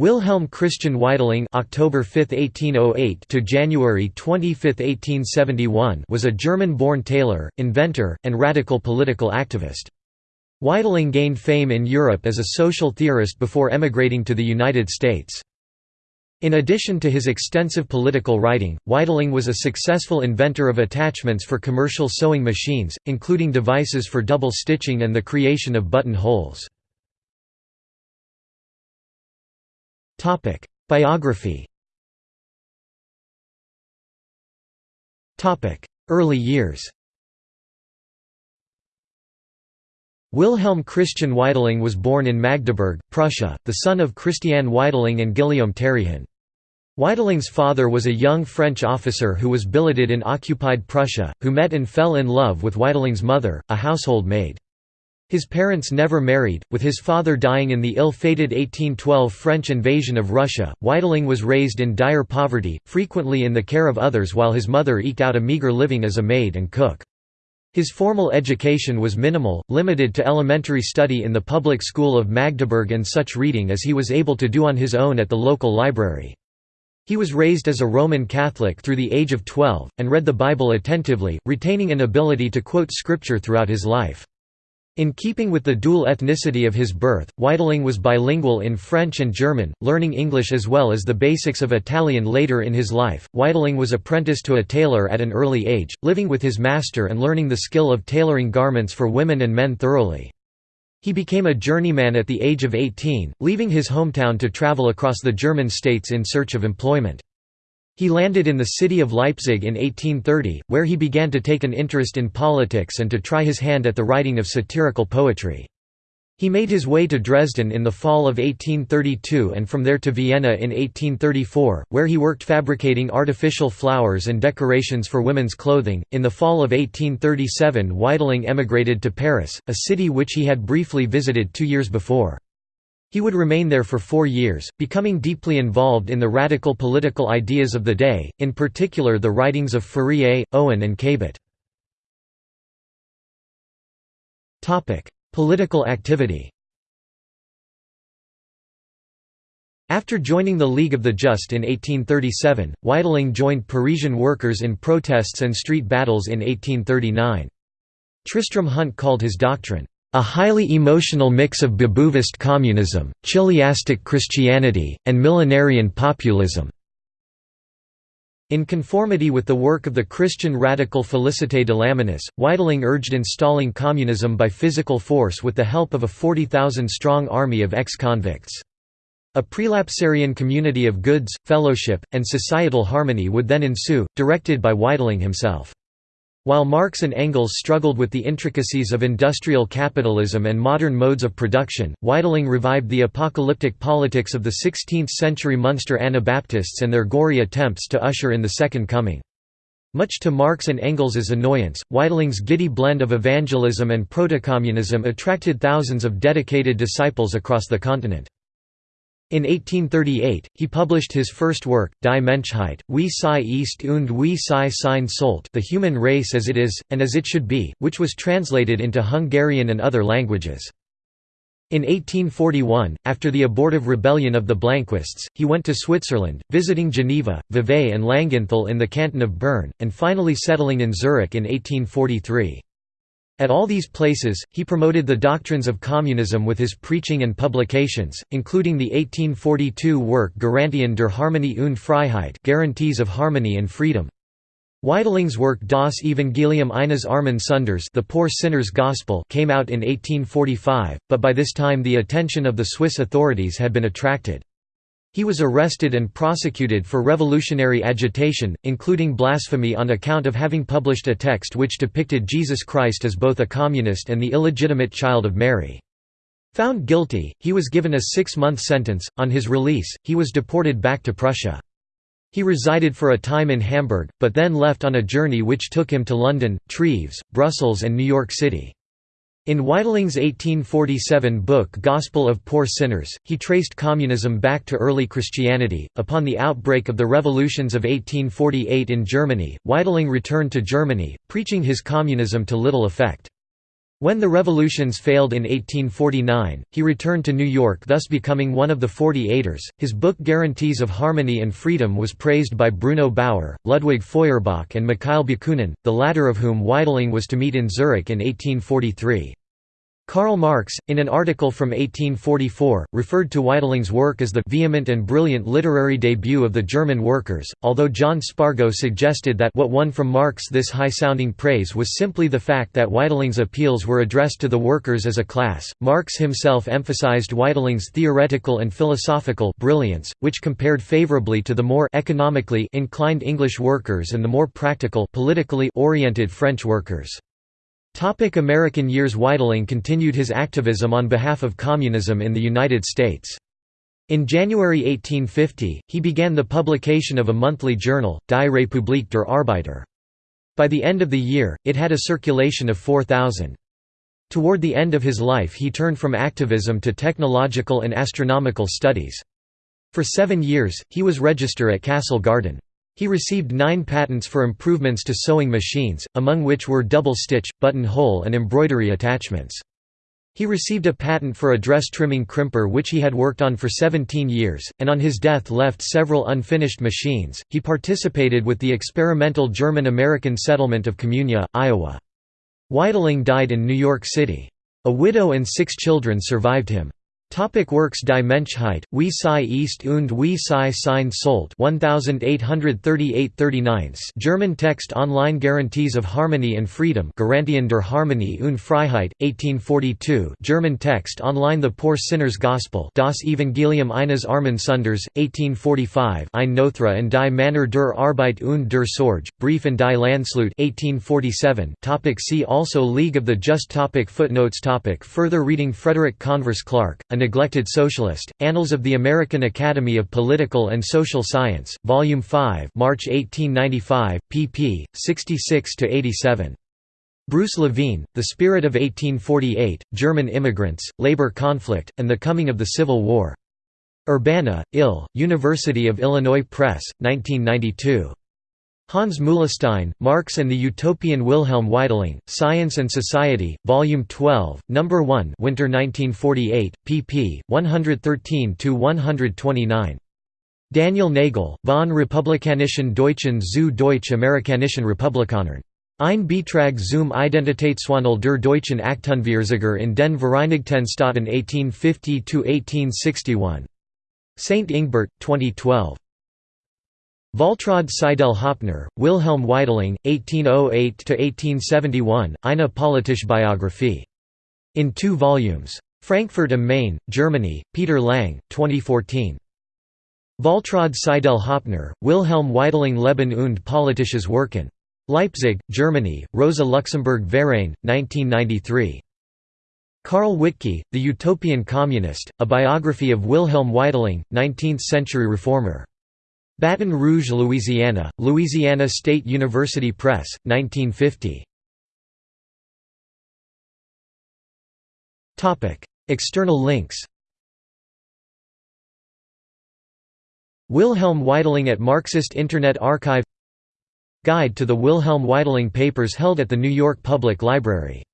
Wilhelm Christian Weitling (October 5, 1808 to January 25, 1871) was a German-born tailor, inventor, and radical political activist. Weitling gained fame in Europe as a social theorist before emigrating to the United States. In addition to his extensive political writing, Weitling was a successful inventor of attachments for commercial sewing machines, including devices for double stitching and the creation of button Topic: Biography. Topic: Early years. Wilhelm Christian Weitling was born in Magdeburg, Prussia, the son of Christiane Weitling and Guillaume Terrien. Weitling's father was a young French officer who was billeted in occupied Prussia, who met and fell in love with Weitling's mother, a household maid. His parents never married, with his father dying in the ill-fated 1812 French invasion of Russia. Weitling was raised in dire poverty, frequently in the care of others while his mother eked out a meager living as a maid and cook. His formal education was minimal, limited to elementary study in the public school of Magdeburg and such reading as he was able to do on his own at the local library. He was raised as a Roman Catholic through the age of 12, and read the Bible attentively, retaining an ability to quote scripture throughout his life. In keeping with the dual ethnicity of his birth, Weitling was bilingual in French and German, learning English as well as the basics of Italian later in his life. Weitling was apprenticed to a tailor at an early age, living with his master and learning the skill of tailoring garments for women and men thoroughly. He became a journeyman at the age of 18, leaving his hometown to travel across the German states in search of employment. He landed in the city of Leipzig in 1830, where he began to take an interest in politics and to try his hand at the writing of satirical poetry. He made his way to Dresden in the fall of 1832 and from there to Vienna in 1834, where he worked fabricating artificial flowers and decorations for women's clothing. In the fall of 1837, Weitling emigrated to Paris, a city which he had briefly visited two years before. He would remain there for four years, becoming deeply involved in the radical political ideas of the day, in particular the writings of Fourier, Owen and Cabet. Political activity After joining the League of the Just in 1837, Weitling joined Parisian workers in protests and street battles in 1839. Tristram Hunt called his doctrine, a highly emotional mix of Babouvist communism, chiliastic Christianity, and millenarian populism. In conformity with the work of the Christian radical Félicité de Lamennais, Weitling urged installing communism by physical force with the help of a 40,000-strong army of ex-convicts. A prelapsarian community of goods, fellowship, and societal harmony would then ensue, directed by Weitling himself. While Marx and Engels struggled with the intricacies of industrial capitalism and modern modes of production, Weitling revived the apocalyptic politics of the 16th-century Munster Anabaptists and their gory attempts to usher in the Second Coming. Much to Marx and Engels's annoyance, Weitling's giddy blend of evangelism and protocommunism attracted thousands of dedicated disciples across the continent. In 1838, he published his first work, Die Menschheit, wie sie ist und wie sie sein sollte The Human Race as It Is, and As It Should Be, which was translated into Hungarian and other languages. In 1841, after the abortive rebellion of the Blanquists, he went to Switzerland, visiting Geneva, Vevey and Langenthal in the canton of Bern, and finally settling in Zurich in 1843. At all these places, he promoted the doctrines of communism with his preaching and publications, including the 1842 work Garantien der Harmonie und Freiheit Guarantees of Harmony and Freedom. Weitling's work Das Evangelium eines armen Sünders The Poor Sinner's Gospel came out in 1845, but by this time the attention of the Swiss authorities had been attracted. He was arrested and prosecuted for revolutionary agitation, including blasphemy on account of having published a text which depicted Jesus Christ as both a communist and the illegitimate child of Mary. Found guilty, he was given a six-month sentence. On his release, he was deported back to Prussia. He resided for a time in Hamburg, but then left on a journey which took him to London, Treves, Brussels and New York City. In Weitling's 1847 book Gospel of Poor Sinners, he traced communism back to early Christianity. Upon the outbreak of the revolutions of 1848 in Germany, Weitling returned to Germany, preaching his communism to little effect. When the revolutions failed in 1849, he returned to New York thus becoming one of the Forty Eighters. His book Guarantees of Harmony and Freedom was praised by Bruno Bauer, Ludwig Feuerbach and Mikhail Bakunin, the latter of whom Weitling was to meet in Zurich in 1843. Karl Marx, in an article from 1844, referred to Weitling's work as the «vehement and brilliant literary debut of the German workers», although John Spargo suggested that what won from Marx this high-sounding praise was simply the fact that Weitling's appeals were addressed to the workers as a class. Marx himself emphasized Weitling's theoretical and philosophical brilliance, which compared favorably to the more economically inclined English workers and the more practical politically oriented French workers. Topic American years Weitling continued his activism on behalf of communism in the United States. In January 1850, he began the publication of a monthly journal, Die Republik der Arbeiter. By the end of the year, it had a circulation of 4,000. Toward the end of his life he turned from activism to technological and astronomical studies. For seven years, he was register at Castle Garden. He received nine patents for improvements to sewing machines, among which were double-stitch, buttonhole and embroidery attachments. He received a patent for a dress trimming crimper which he had worked on for 17 years, and on his death left several unfinished machines. He participated with the experimental German-American settlement of Communia, Iowa. Weitling died in New York City. A widow and six children survived him. Topic Works Die Menschheit, wie sie ist und wie sie sein sollte 1838 German Text Online Guarantees of Harmony and Freedom Garantien der Harmonie und Freiheit, 1842 German Text Online The Poor Sinner's Gospel Das Evangelium eines armen Sunders, 1845 Ein Nothra and die Männer der Arbeit und der Sorge, Brief and die Landsleute 1847 topic See also League of the Just topic Footnotes topic Further reading Frederick Converse Clark, Neglected Socialist, Annals of the American Academy of Political and Social Science, Volume 5 March 1895, pp. 66–87. Bruce Levine, The Spirit of 1848, German Immigrants, Labor Conflict, and the Coming of the Civil War. Urbana, Ill, University of Illinois Press, 1992. Hans Muhlestein, Marx and the Utopian Wilhelm Weitling, Science and Society, Volume 12, No. 1 Winter 1948, pp. 113–129. Daniel Nagel, von Republikanischen Deutschen zu Deutsch-Amerikanischen Republikanern. Ein Beitrag zum Identitätswandel der deutschen Achtundvierziger in den Vereinigten Staaten 1850–1861. St. Ingbert, 2012. Waltraud Seidel Hoppner, Wilhelm Weitling, 1808–1871, Eine politische Biographie. In two volumes. Frankfurt am Main, Germany, Peter Lang, 2014. Waltraud Seidel Hoppner, Wilhelm Weitling Leben und politisches Wirken. Leipzig, Germany, Rosa Luxemburg Verein, 1993. Carl Wittke, The Utopian Communist, A Biography of Wilhelm Weitling, 19th-century reformer. Baton Rouge, Louisiana, Louisiana State University Press, 1950. External links. Wilhelm Weitling at Marxist Internet Archive. Guide to the Wilhelm Weitling Papers held at the New York Public Library